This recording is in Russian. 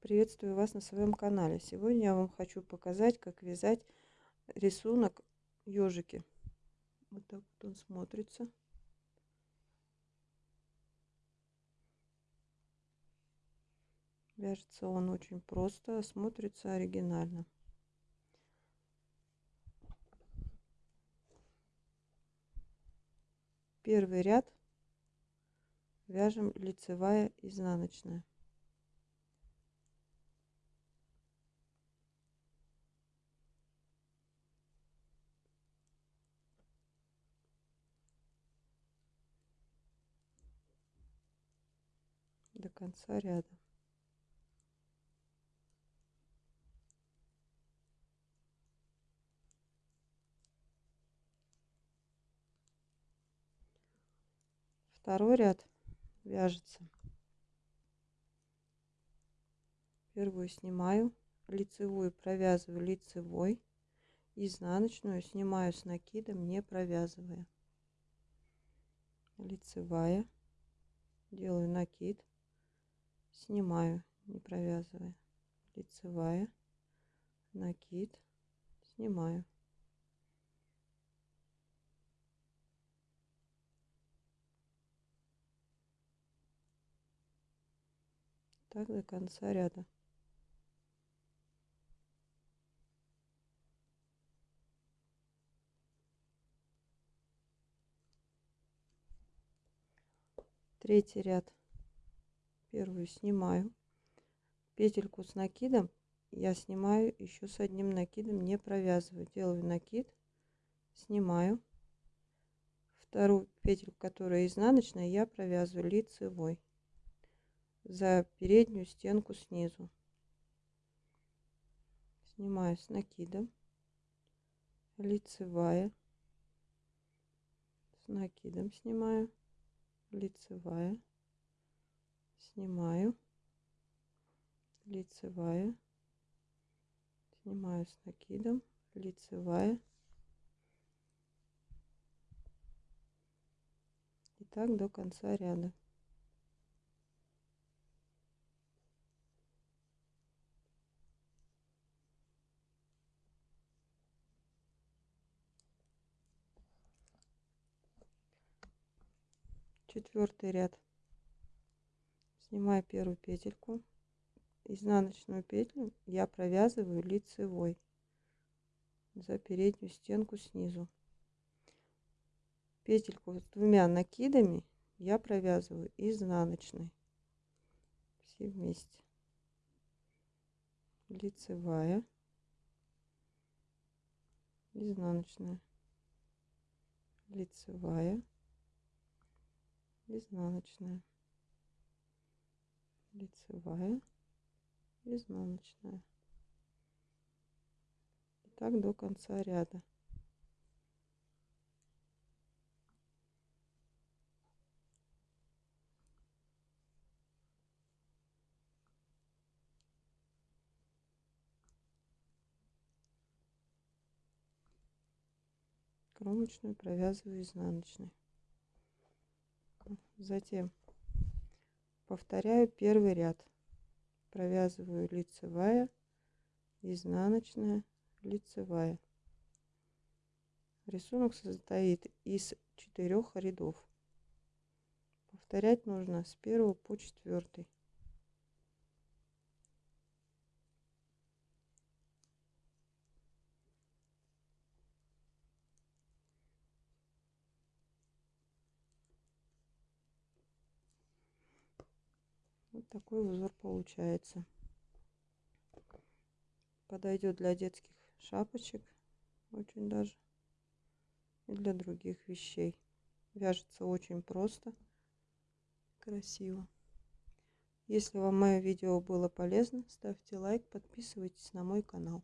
Приветствую вас на своем канале. Сегодня я вам хочу показать, как вязать рисунок ежики. Вот так вот он смотрится. Вяжется он очень просто, а смотрится оригинально. Первый ряд вяжем лицевая изнаночная. До конца ряда. Второй ряд вяжется. Первую снимаю, лицевую провязываю лицевой, изнаночную снимаю с накидом, не провязывая. Лицевая, делаю накид, снимаю, не провязывая. Лицевая, накид, снимаю. Так до конца ряда. Третий ряд первую снимаю петельку с накидом. Я снимаю еще с одним накидом не провязываю. Делаю накид снимаю. Вторую петельку которая изнаночная я провязываю лицевой за переднюю стенку снизу. Снимаю с накидом. Лицевая. С накидом снимаю. Лицевая снимаю. Лицевая. Снимаю с накидом. Лицевая. И так до конца ряда. Четвертый ряд снимаю первую петельку изнаночную петлю я провязываю лицевой за переднюю стенку снизу. Петельку с двумя накидами я провязываю изнаночной. Все вместе. Лицевая. Изнаночная. Лицевая. Изнаночная лицевая изнаночная. И так до конца ряда. Кромочную провязываю изнаночной. Затем повторяю первый ряд. Провязываю лицевая изнаночная лицевая. Рисунок состоит из четырех рядов. Повторять нужно с первого по четвертый Такой узор получается. Подойдет для детских шапочек очень даже. И для других вещей. Вяжется очень просто. Красиво. Если вам мое видео было полезно, ставьте лайк, подписывайтесь на мой канал.